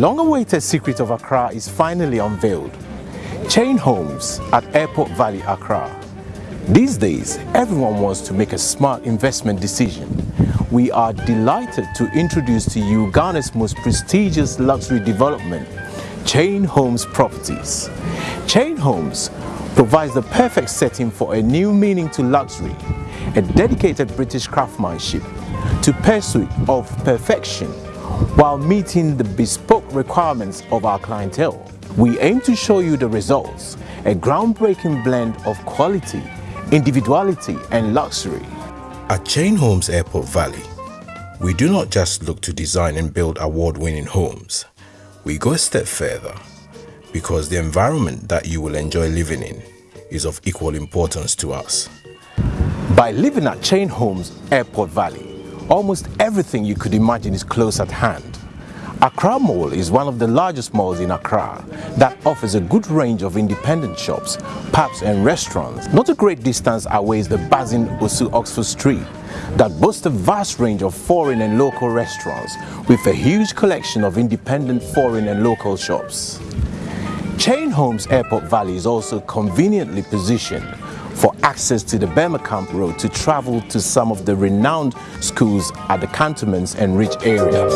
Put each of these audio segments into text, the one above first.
Long-awaited secret of Accra is finally unveiled. Chain homes at Airport Valley, Accra. These days, everyone wants to make a smart investment decision. We are delighted to introduce to you Ghana's most prestigious luxury development, Chain Homes Properties. Chain Homes provides the perfect setting for a new meaning to luxury, a dedicated British craftsmanship to pursuit of perfection while meeting the bespoke requirements of our clientele. We aim to show you the results, a groundbreaking blend of quality, individuality and luxury. At Chain Homes Airport Valley, we do not just look to design and build award-winning homes. We go a step further because the environment that you will enjoy living in is of equal importance to us. By living at Chain Homes Airport Valley, Almost everything you could imagine is close at hand. Accra Mall is one of the largest malls in Accra that offers a good range of independent shops, pubs and restaurants. Not a great distance away is the buzzing Osu Oxford Street that boasts a vast range of foreign and local restaurants with a huge collection of independent foreign and local shops. Chain Homes Airport Valley is also conveniently positioned for access to the Camp Road to travel to some of the renowned schools at the cantonments and Ridge areas.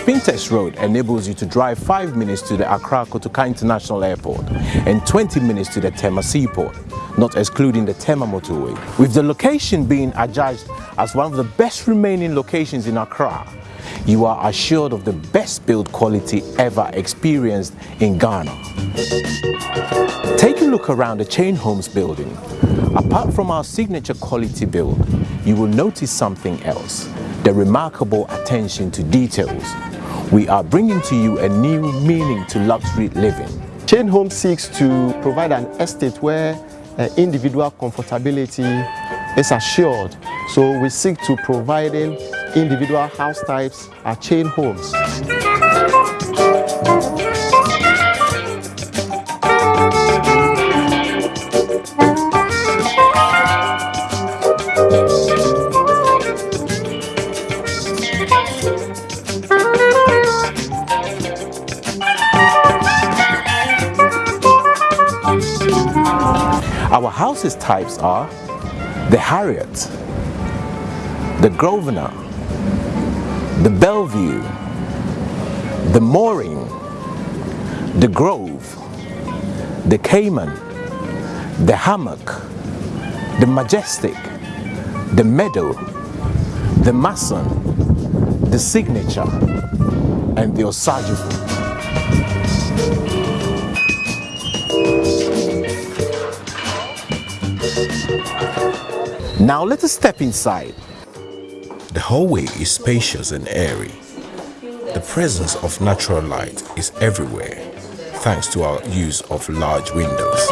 Spintex Road enables you to drive 5 minutes to the Accra Kotoka International Airport and 20 minutes to the Tema Seaport, not excluding the Tema motorway. With the location being adjudged as one of the best remaining locations in Accra, you are assured of the best build quality ever experienced in Ghana. Take a look around the Chain Homes building. Apart from our signature quality build, you will notice something else, the remarkable attention to details. We are bringing to you a new meaning to luxury living. Chain Home seeks to provide an estate where uh, individual comfortability is assured. So we seek to providing individual house types are chain homes. Types are the Harriet, the Grosvenor, the Bellevue, the Mooring, the Grove, the Cayman, the Hammock, the Majestic, the Meadow, the Mason, the Signature, and the Osagyefo. Now let us step inside the hallway is spacious and airy. The presence of natural light is everywhere thanks to our use of large windows.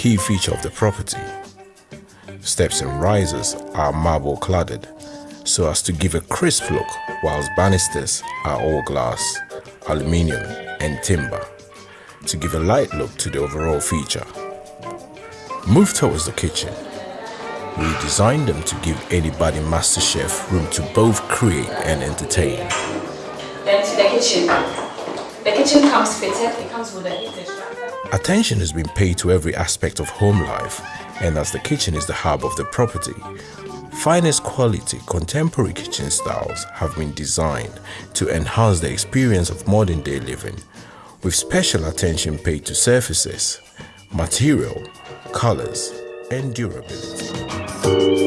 Key feature of the property. Steps and risers are marble cladded so as to give a crisp look whilst banisters are all glass, aluminium and timber to give a light look to the overall feature. Move towards the kitchen. We designed them to give anybody master chef room to both create and entertain. Then to the kitchen. The kitchen comes fitted, it comes with a heater Attention has been paid to every aspect of home life and as the kitchen is the hub of the property, finest quality contemporary kitchen styles have been designed to enhance the experience of modern day living with special attention paid to surfaces, material, colors, and durability.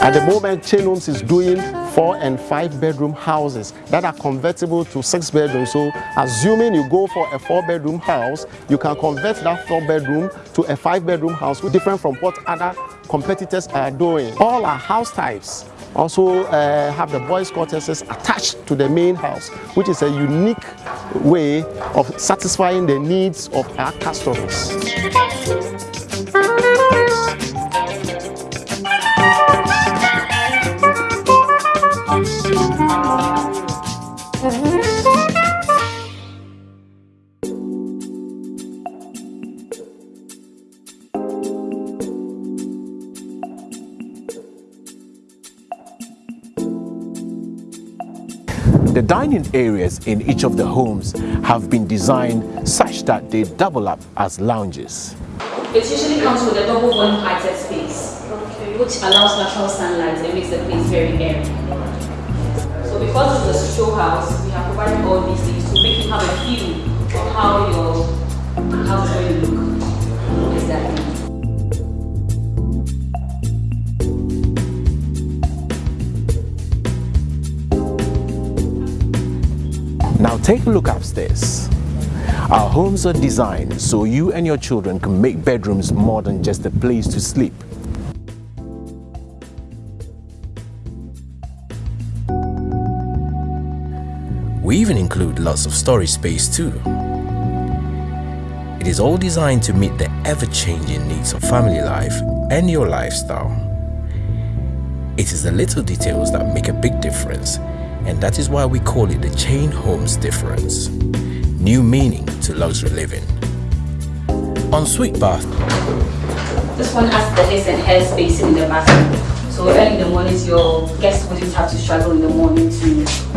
At the moment, Chain Homes is doing four and five bedroom houses that are convertible to six bedrooms. So assuming you go for a four bedroom house, you can convert that four bedroom to a five bedroom house, different from what other competitors are doing. All our house types also uh, have the boys quarters attached to the main house, which is a unique way of satisfying the needs of our customers. The dining areas in each of the homes have been designed such that they double up as lounges. It usually comes with a double one heighted space, which allows natural sunlight and makes the place very airy. So because it's a show house, we have provided all these things to make you have a feel of how your house is going to look. Exactly. Now take a look upstairs. Our homes are designed so you and your children can make bedrooms more than just a place to sleep. We even include lots of storage space too. It is all designed to meet the ever-changing needs of family life and your lifestyle. It is the little details that make a big difference and that is why we call it the Chain Homes difference. New meaning to luxury living. Ensuite bath. This one has the his and hair spacing in the bathroom. So early in the mornings, your guests wouldn't have to struggle in the morning to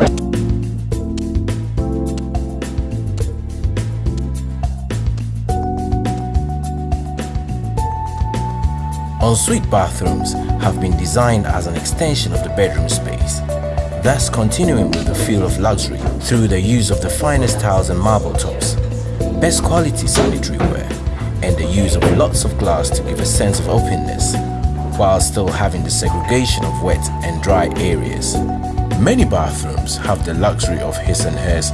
Ensuite bathrooms have been designed as an extension of the bedroom space, thus continuing with the feel of luxury through the use of the finest tiles and marble tops, best quality sanitary ware, and the use of lots of glass to give a sense of openness, while still having the segregation of wet and dry areas. Many bathrooms have the luxury of his and hers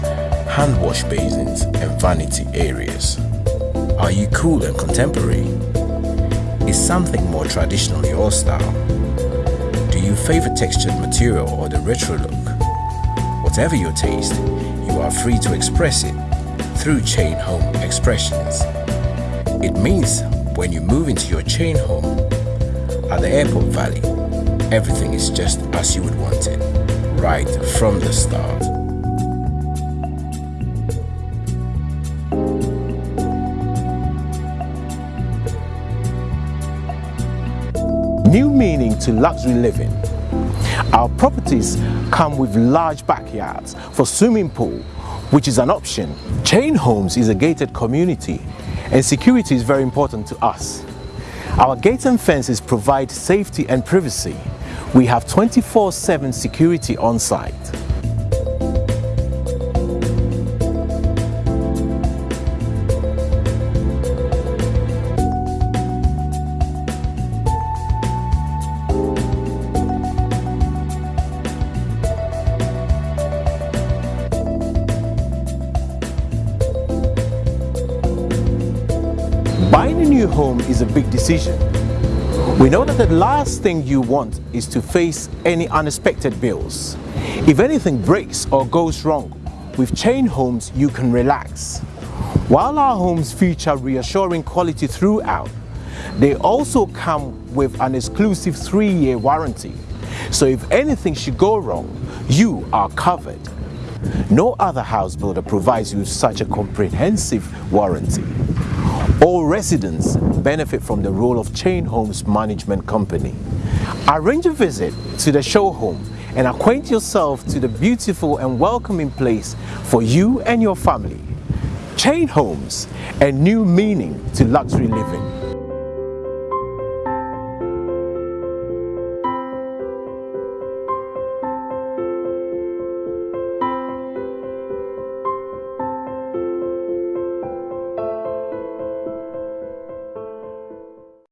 hand wash basins and vanity areas. Are you cool and contemporary? Is something more traditional your style? Do you favor textured material or the retro look? Whatever your taste, you are free to express it through Chain Home Expressions. It means when you move into your chain home at the Airport Valley, everything is just as you would want it, right from the start. New meaning to luxury living. Our properties come with large backyards for swimming pool, which is an option. Chain Homes is a gated community and security is very important to us. Our gates and fences provide safety and privacy. We have 24-7 security on site. Is a big decision. We know that the last thing you want is to face any unexpected bills. If anything breaks or goes wrong, with Chain Homes you can relax. While our homes feature reassuring quality throughout, they also come with an exclusive three-year warranty. So if anything should go wrong, you are covered. No other house builder provides you such a comprehensive warranty. All residents benefit from the role of Chain Homes Management Company. Arrange a visit to the show home and acquaint yourself to the beautiful and welcoming place for you and your family. Chain Homes, a new meaning to luxury living.